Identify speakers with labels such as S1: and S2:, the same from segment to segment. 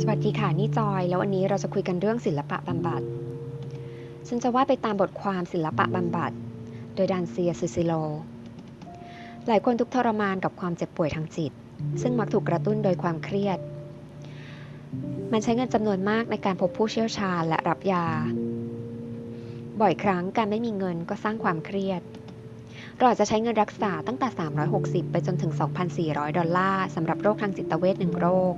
S1: สวัสดีค่ะ นี่จอย แล้ววันนี้เราจะคุยกันเรื่องศิลปะบำบัด ฉันจะว่าไปตามบทความศิลปะบำบัด โดยดานเซียซูซิโล หลายคนทุกทรมานกับความเจ็บป่วยทางจิต ซึ่งมักถูกกระตุ้นโดยความเครียด มันใช้เงินจำนวนมากในการพบผู้เชี่ยวชาญและรับยา บ่อยครั้งการไม่มีเงินก็สร้างความเครียด เราอาจจะใช้เงินรักษาตั้งแต่ 360 ไปจนถึง 2,400 ดอลลาร์สำหรับโรคทางจิตเวชหนึ่งโรค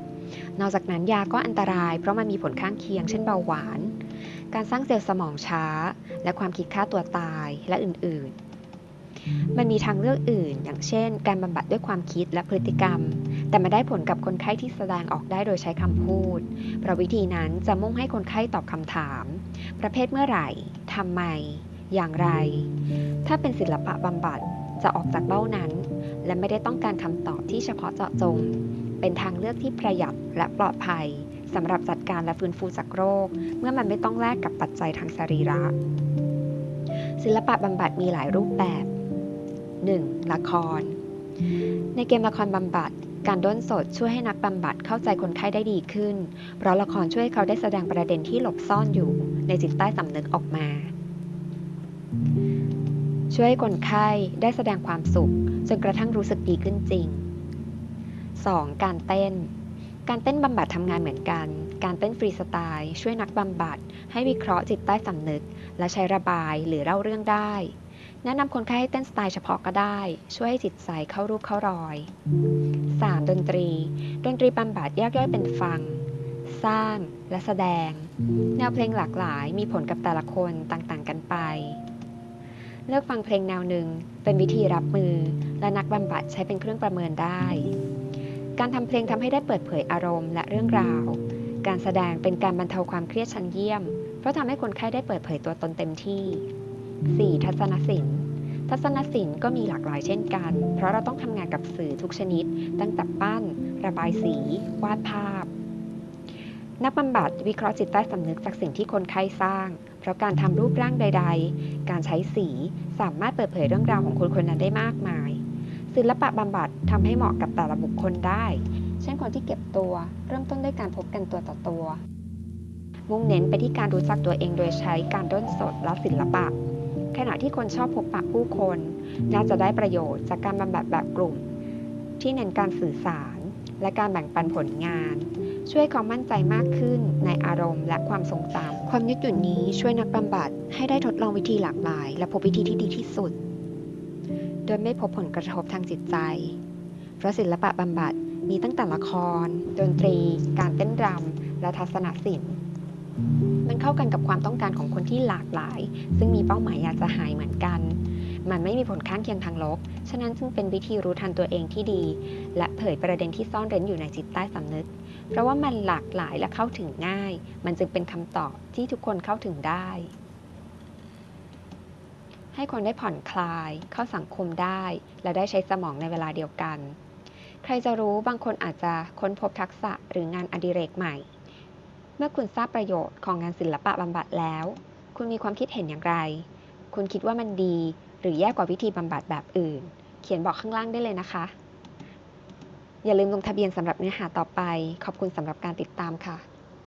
S1: นอกจากนั้นยาก็อันตรายเพราะมันมีผลข้างเคียงเช่นเบาหวาน การสร้างเซลล์สมองช้า และความคิดฆ่าตัวตายและอื่นๆ มันมีทางเลือกอื่น อย่างเช่น การบำบัดด้วยความคิดและพฤติกรรม แต่มาได้ผลกับคนไข้ที่แสดงออกได้โดยใช้คำพูด เพราะวิธีนั้นจะมุ่งให้คนไข้ตอบคำถาม ประเภทเมื่อไหร่ทำไม อย่างไร ถ้าเป็นศิลปะบำบัดจะออกจากเบ้านั้น และไม่ได้ต้องการคำตอบที่เฉพาะเจาะจง เป็นทางเลือกที่ประหยัดและปลอดภัยสำหรับจัดการและฟื้นฟูจากโรค เมื่อมันไม่ต้องแลกกับปัจจัยทางสรีระ ศิลปะบำบัดมีหลายรูปแบบ 1. ละคร ในเกมละครบำบัดการด้นสดช่วยให้นักบำบัดเข้าใจคนไข้ได้ดีขึ้น เพราะละครช่วยให้เขาได้แสดงประเด็นที่หลบซ่อนอยู่ ในจิตใต้สำนึกออกมา ช่วยให้คนไข้ได้แสดงความสุขจนกระทั่งรู้สึกดีขึ้นจริง 2. การเต้น การเต้นบำบัดทำงานเหมือนกัน การเต้นฟรีสไตล์ช่วยนักบำบัด ให้วิเคราะห์จิตใต้สำนึก และใช้ระบายหรือเล่าเรื่องได้ แนะนำคนไข้ให้เต้นสไตล์เฉพาะก็ได้ ช่วยให้จิตใจเข้ารูปเข้ารอย 3. ดนตรี ดนตรีบำบัดแยกย่อยเป็นฟัง สร้างและแสดง แนวเพลงหลากหลายมีผลกับแต่ละคนต่างๆ กันไป เลือกฟังเพลงแนวหนึ่ง เป็นวิธีรับมือ และนักบำบัดใช้เป็นเครื่องประเมินได้ การทำเพลงทำให้ได้เปิดเผยอารมณ์และเรื่องราว การแสดงเป็นการบรรเทาความเครียดชั้นเยี่ยม เพราะทำให้คนไข้ได้เปิดเผยตัวตนเต็มที่ 4. ทัศนศิลป์ทัศนศิลป์ก็มีหลากหลายเช่นกัน เพราะเราต้องทำงานกับสื่อทุกชนิด ตั้งแต่ปั้น ระบายสี วาดภาพ นักบำบัดวิเคราะห์จิตใต้สำนึกจากสิ่งที่คนไข้สร้าง เพราะการทำรูปร่างใด ๆ การใช้สีสามารถเปิดเผยเรื่องราวของคนคนนั้นได้มากมาย ศิลปะบำบัดทำให้เหมาะกับแต่ละบุคคลได้ เช่นคนที่เก็บตัว เริ่มต้นด้วยการพบกันตัวต่อตัว มุ่งเน้นไปที่การรู้จักตัวเองโดยใช้การด้นสดและศิลปะ ขณะที่คนชอบพบปะผู้คน น่าจะได้ประโยชน์จากการบำบัดแบบกลุ่ม ที่เน้นการสื่อสาร และการแบ่งปันผลงาน ช่วยเขามั่นใจมากขึ้นในอารมณ์และความทรงจำความยืดหยุ่นนี้ช่วยนักบำบัดให้ได้ทดลองวิธีหลากหลาย และพบวิธีที่ดีที่สุด โดยไม่พบผลกระทบทางจิตใจ เพราะศิลปะบำบัดมีตั้งแต่ละคร ดนตรี การเต้นรำและทัศนศิลป์มันเข้ากันกับความต้องการของคนที่หลากหลาย ซึ่งมีเป้าหมายอยากจะหายเหมือนกัน มันไม่มีผลข้างเคียงทางลบ ฉะนั้นจึงเป็นวิธีรู้ทันตัวเองที่ดี และเผยประเด็นที่ซ่อนเร้นอยู่ในจิตใต้สำนึก เพราะว่ามันหลากหลายและเข้าถึงง่าย มันจึงเป็นคำตอบที่ทุกคนเข้าถึงได้ ให้คนได้ผ่อนคลาย เข้าสังคมได้ และได้ใช้สมองในเวลาเดียวกัน ใครจะรู้บางคนอาจจะค้นพบทักษะหรืองานอดิเรกใหม่ เมื่อคุณทราบประโยชน์ของงานศิลปะบำบัดแล้ว คุณมีความคิดเห็นอย่างไร คุณคิดว่ามันดี หรือแย่กว่าวิธีบำบัดแบบอื่น เขียนบอกข้างล่างได้เลยนะคะ อย่าลืมลงทะเบียนสำหรับเนื้อหาต่อไป ขอบคุณสำหรับการติดตามค่ะ